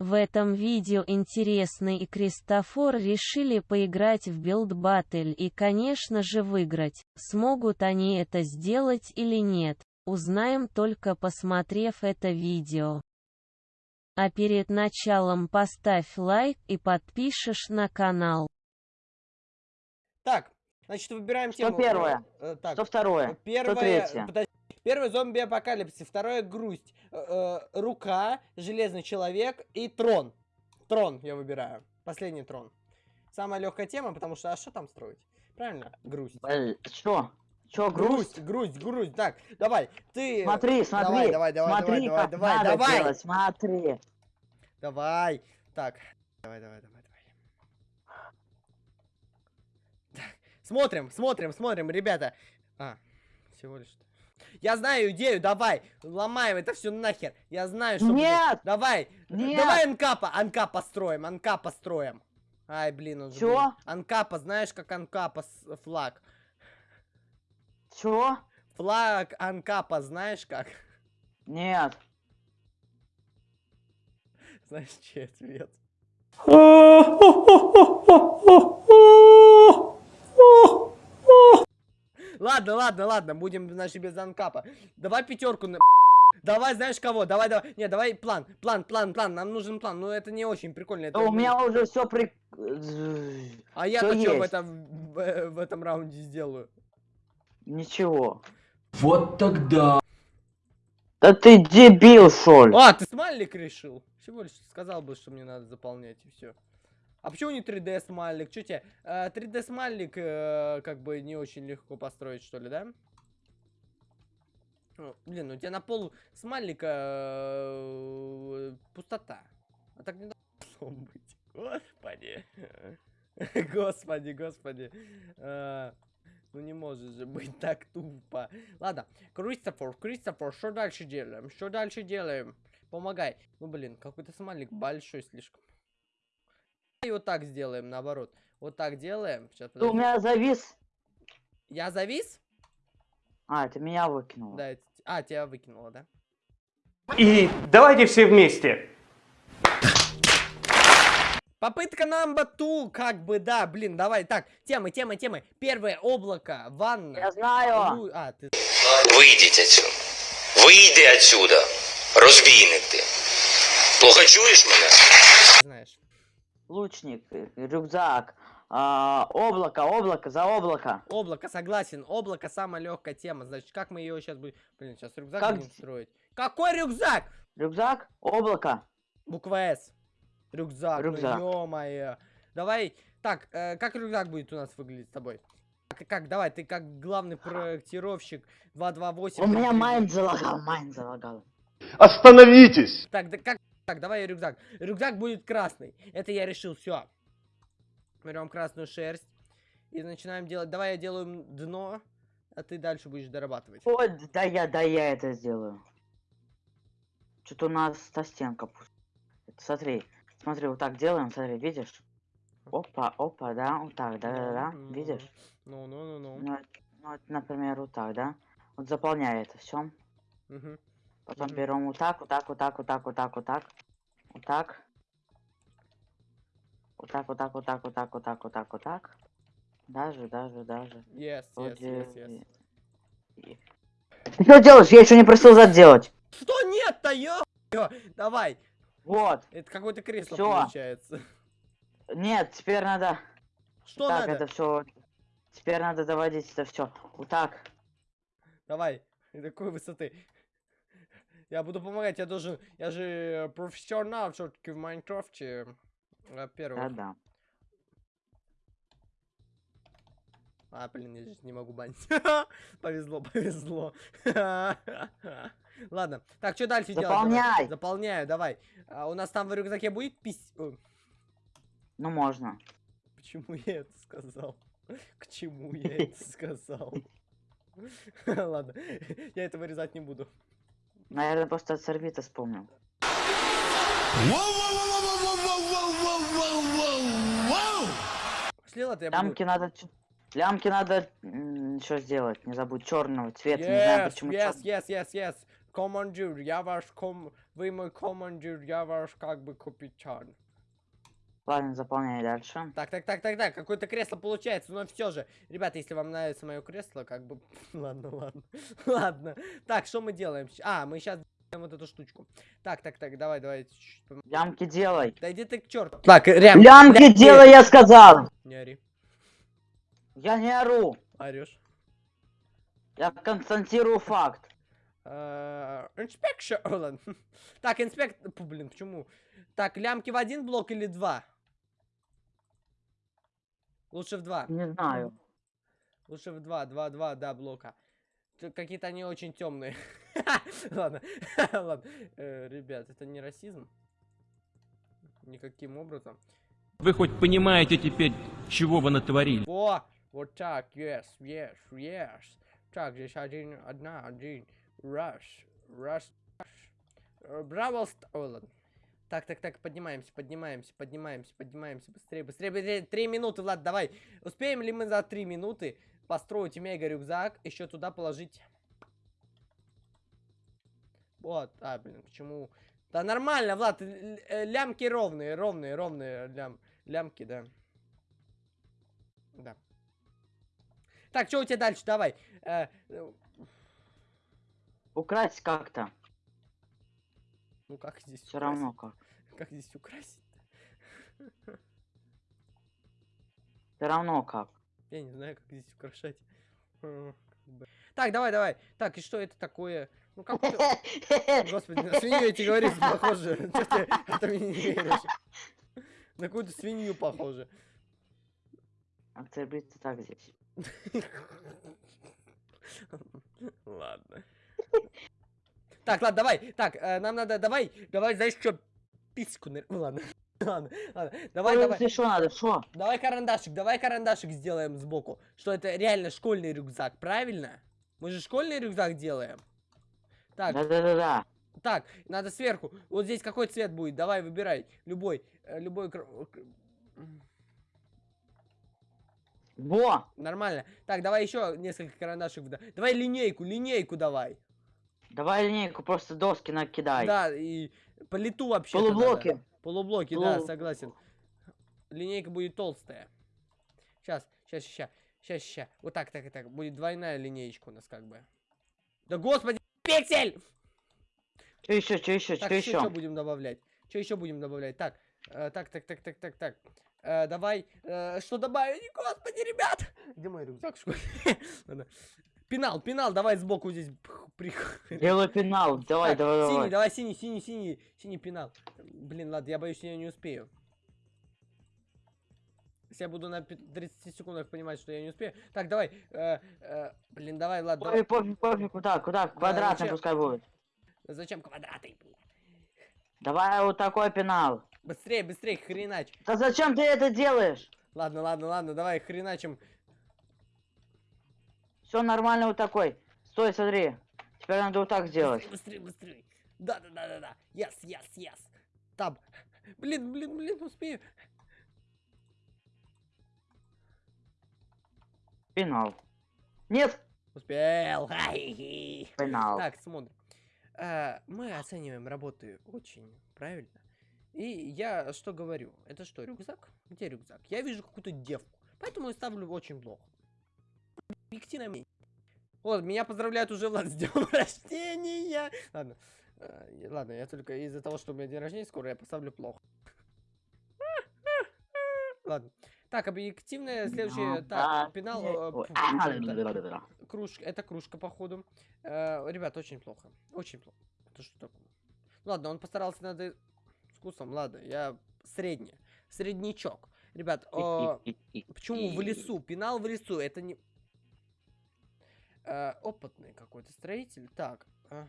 В этом видео Интересный и Кристофор решили поиграть в Battle и конечно же выиграть. Смогут они это сделать или нет, узнаем только посмотрев это видео. А перед началом поставь лайк и подпишешь на канал. Так, значит, выбираем Что тему. первое? Э, так, Что второе? Первое, Что третье? подожди. Первое зомби-апокалипсис, второе грусть, э, э, рука, железный человек и трон. Трон я выбираю. Последний трон. Самая легкая тема, потому что а что там строить? Правильно? Грусть. Э, Чё? Чё, грусть? грусть, грусть, грусть. Так, давай, ты. Смотри, смотри. Давай, давай, давай, смотри, давай, давай, надо давай. делать, смотри. Давай. Так. Давай, давай, давай, давай. Так. Смотрим, смотрим, смотрим, ребята. А, всего лишь. Я знаю идею, давай, ломаем это все нахер. Я знаю, что будет. Нет! Давай, Нет! давай анкапа, анкапа строим, анкапа строим. Ай, блин, он же, Чё? блин. Анкапа, знаешь, как анкапа с- флаг? Чё? Флаг анкапа, знаешь как? Нет. Знаешь, чей цвет? Ладно, ладно, ладно, будем, значит, без анкапа. Давай пятерку на... Давай, знаешь кого? Давай, давай. Не, давай план, план, план, план. Нам нужен план. Ну, это не очень прикольно. это У меня уже все при... А я-то что в этом, в, в этом раунде сделаю? Ничего. Вот тогда. Да ты дебил, ли? А, ты смайлик решил? Всего лишь сказал бы, что мне надо заполнять и все. А почему не 3D смайлик? Что тебе? э, 3D смайлик э, как бы не очень легко построить, что ли, да? Блин, у тебя на пол смайлика э, пустота. А так не должно быть. Господи. Господи, господи. Э, Ну не может же быть так тупо. Ладно, Кристофор, Кристофор, что дальше делаем? Что дальше делаем? Помогай. Ну блин, какой-то смайлик большой слишком. И вот так сделаем, наоборот. Вот так делаем. Сейчас, Ты у подожди. меня завис. Я завис? А, ты меня выкинул. Да, это- а, тебя выкинуло, да? И давайте все вместе. Попытка number two, как бы, да, блин, давай, так, темы, темы, темы. Первое, облако, ванна. Я знаю. Лу- А, ты... Вийдіть отсюда. Вийди отсюда. Розбійник ти. Плохо чуєш мене? знаешь. Лучник, э, рюкзак. а, облако, облако, за облако. Облако, согласен, облако самая легкая тема. Значит, как мы ее сейчас будем... Блин, сейчас рюкзак Как будем строить. Какой рюкзак? Рюкзак, облако. Буква С. Рюкзак, Рюкзак. ну ё-моё. Давай, так, э, как рюкзак будет у нас выглядеть с тобой? Как, как, давай, ты как главный проектировщик 228. У меня майн залагал, майн залагал. Остановитесь! Так, да как, так, давай рюкзак. Рюкзак будет красный. Это я решил, все. Берем красную шерсть и начинаем делать. Давай я делаю дно, а ты дальше будешь дорабатывать. Ой, да я, да я это сделаю. Что-то у нас та стенка Смотри, смотри, вот так делаем, смотри, видишь? Опа, опа, да, вот так, да, да, да, Ну, видишь? Ну, ну, ну, ну. Ну, это- ну, например, вот так, да? Вот заполняй это все. Мгм. Потом Мгм. берем вот так, вот так, вот так, вот так, вот так, вот так. Вот так. Вот так, вот так, вот так, вот так, вот так, вот так, вот так. Даже, даже, даже. Yes, yes, yes, yes. Ты что делаешь? Я еще не просил зад делать. Что нет-то, ё? Давай. Вот. Это какое-то кресло Всё. получается. Нет, теперь надо. Что так, надо? это все. Теперь надо доводить это все. Вот так. Давай. Такой высоты. Я буду помогать, я должен... Я же профессионал все-таки в Майнкрафте. Во-первых. Да, да. А, блин, я здесь не могу банить. Повезло, повезло. Ладно. Так, что дальше делать? Давай. Заполняй. Заполняю, давай. А, у нас там в рюкзаке будет пись... Ну можно. Почему я это сказал? К чему я это сказал? Ладно, я это вырезать не буду. Наверное, просто от Сорвита вспомнил. Буду... Лямки надо. Лямки надо что сделать? Не забудь черного цвета. Не знаю Yes, почему yes, yes, yes, yes. Командир, я ваш ком... Вы мой командир, я ваш как бы капитан. Ладно, заполняй дальше. Так, так, так, так, так, какое-то кресло получается, но все же. Ребята, если вам нравится мое кресло, как бы... Ладно, ладно, ладно. Так, что мы делаем? А, мы сейчас вот эту штучку. Так, так, так, давай, давай. Лямки делай. Да иди ты к черту. Так, рям. Лямки делай, я сказал! Не ори. Я не ору. Орешь. Я констатирую факт. Э, Инспекция. Ладно. Так, инспект... Блин, почему? Так, лямки в один блок или два? Лучше в два. Не знаю. Лучше в два, два, два, да, блока. Какие-то они очень темные. Ладно, ладно. Э, Ребят, это не расизм. Никаким образом. Вы хоть понимаете теперь, чего вы натворили? О, вот так, yes, yes, yes. Так, здесь один, одна, один. Раз, раз. Э, Браво, ладно. Так, так, так, поднимаемся, поднимаемся, поднимаемся, поднимаемся. Быстрее, быстрее, быстрее. Три минуты, Влад, давай. Успеем ли мы за три минуты построить мега рюкзак, еще туда положить... Вот, а, блин, почему... Да нормально, Влад, э, лямки ровные, ровные, ровные лям, лямки, да. Да. Так, что у тебя дальше? Давай. Э, э, Украсть как-то. Ну как здесь Все равно как. Как здесь украсить? Все равно как. Я не знаю, как здесь украшать. Так, давай, давай. Так, и что это такое? Ну как Господи, на свинью эти говорить похоже. Ты это мне не веришь? На какую-то свинью похоже. Оцепиться так здесь. Ладно. Так, ладно, давай. Так, э, нам надо, давай, давай, знаешь что, письку, нар- ну ладно. Ладно, ладно, давай, давай, Если что надо, что? давай карандашик, давай карандашик сделаем сбоку, что это реально школьный рюкзак, правильно? Мы же школьный рюкзак делаем. Так, Да-да-да-да. так, надо сверху, вот здесь какой цвет будет, давай, выбирай, любой, э, любой, Во! нормально. Так, давай еще несколько карандашек, давай линейку, линейку давай. Давай линейку, просто доски накидай. Да, и по лету вообще. Полублоки. Полублоки, да, Полу- согласен. Линейка будет толстая. Сейчас, сейчас, сейчас, сейчас, сейчас. Вот так, так так. Будет двойная линеечка у нас как бы. Да господи, пиксель! Что еще, что еще, что что еще? будем добавлять? Что еще будем добавлять? Так, э, так, так, так, так, так, так. Э, давай, э, что добавить? Господи, ребят! Где мой рюкзак в школе? Ладно. Пенал, пенал, давай сбоку здесь. Делай пенал. Давай, Так, давай, Синий, давай. давай, синий, синий, синий, синий пенал. Блин, ладно, я боюсь, я не успею. Если я буду на пи- 30 секундах понимать, что я не успею. Так, давай. э, э, блин, давай, ладно. Ой, пофиг, пофиг, куда, куда? Квадратный зачем? пускай будет. Зачем квадраты? блин? Давай вот такой пенал. Быстрее, быстрее, хренач. Да зачем ты это делаешь? Ладно, ладно, ладно, давай, хреначим. Все нормально вот такой. Стой, смотри. Теперь надо вот так сделать. Быстрее, быстрее. Да, да, да, да, да. Yes, yes, yes. Там. Блин, блин, блин, успею. Пенал. Нет! Успел. Пенал. Так, смотрим. Э, мы оцениваем работы очень правильно. И я что говорю? Это что, рюкзак? Где рюкзак? Я вижу какую-то девку. Поэтому я ставлю очень плохо. Объективное мнение. Вот, меня поздравляют уже Влад с днем рождения. Ладно. Э, ладно, я только из-за того, что у меня день рождения скоро, я поставлю плохо. Ладно. Так, объективное, следующее. Так, пенал. Кружка, это кружка, походу. Э, ребят, очень плохо. Очень плохо. Это что такое? Ладно, он постарался над вкусом. Ладно, я средний. Среднячок. Ребят, э, почему в лесу? Пенал в лесу. Это не... Э, опытный какой-то строитель. Так, ага.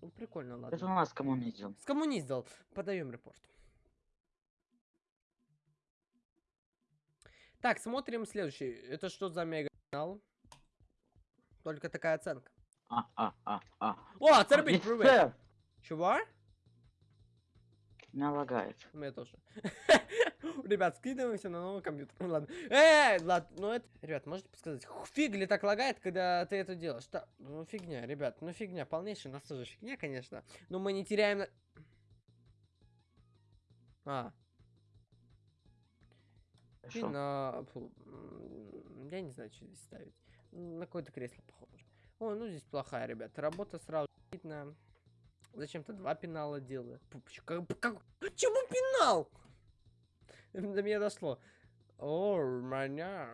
Ну, прикольно, Это у ладно. нас коммунизм. Скоммуниздал. Подаем репорт. Так, смотрим следующий. Это что за мега канал? Только такая оценка. А, а, а, а. О, Офицер! привет! Чего? Меня лагает. У меня тоже. Ребят, скидываемся на новый компьютер. Ну ладно. Эй, ладно, ну это... Ребят, можете подсказать, фиг ли так лагает, когда ты это делаешь? Да, ну фигня, ребят, ну фигня, полнейшая, у нас тоже фигня, конечно. Но мы не теряем... на- А, пина... фу, м, Я не знаю, что здесь ставить. На какое-то кресло похоже. О, ну здесь плохая, ребята. Работа сразу видно. Зачем-то два пенала делаю. Как, как- Почему пенал? До меня дошло. О, маня.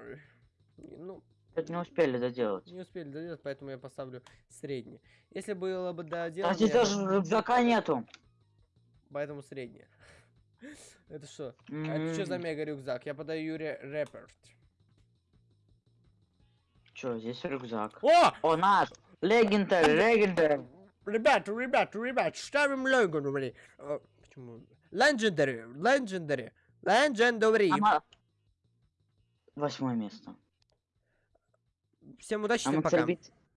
Ну, Это не успели доделать. не успели доделать, поэтому я поставлю средний. Если было бы доделано, А здесь я даже рюкзака нету. поэтому средний. Это что? А М, это что за мега рюкзак? Я подаю ре- репорт. Чё, здесь рюкзак. О! О, наш! Легендарь, легендарь! Ребята, ребята, ребята, ставим Legendary. Э, Почему? Legendary, Legendary. Ама- Восьмое место. Всем удачи, всем пока. кстати,